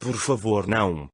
Por favor não.